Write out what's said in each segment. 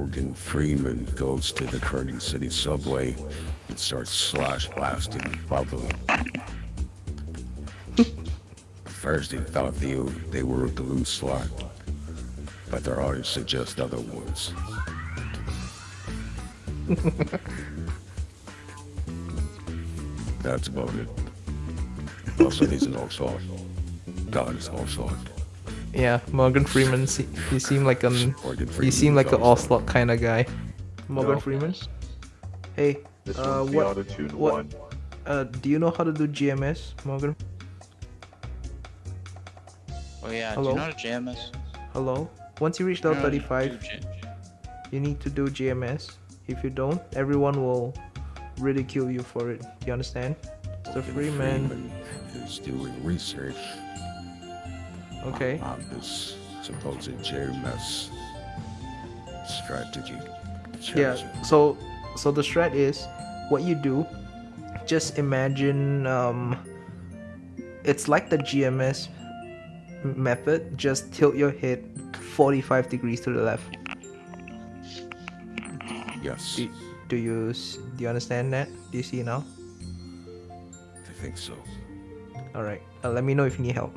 Morgan Freeman goes to the Kearney City subway and starts slash blasting bubbly. First, they thought they, they were a glue slot, but their eyes suggest other ones. That's about it. Also, he's an Oxford. God is Oxford. Yeah, Morgan Freeman. se- He seemed like an. Morgan He seemed like an is Ocelot kind of guy. Morgan No. Freeman. Hey, This uh, what? what- one. Uh, do you know how to do GMS, Morgan? Oh yeah, Hello? do you know how to JMS? Hello. Once you reach level know how to 35, you need to do GMS. If you don't, everyone will ridicule you for it. Do you understand? So Morgan Freeman. Freeman is doing research Okay. on this supposed JMS strategy. Yeah. So, so the strat is, what you do, just imagine, um, it's like the GMS method. Just tilt your head 45 degrees to the left. Yes, Do, do you do you understand that? Do you see now? I think so. All right. Uh, let me know if you need help.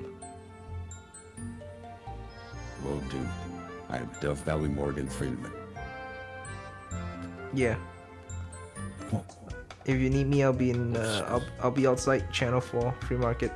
Will do. I'm Dove Valley Morgan Freeman. Yeah. If you need me, I'll be in. Uh, I'll I'll be outside Channel Four Free Market.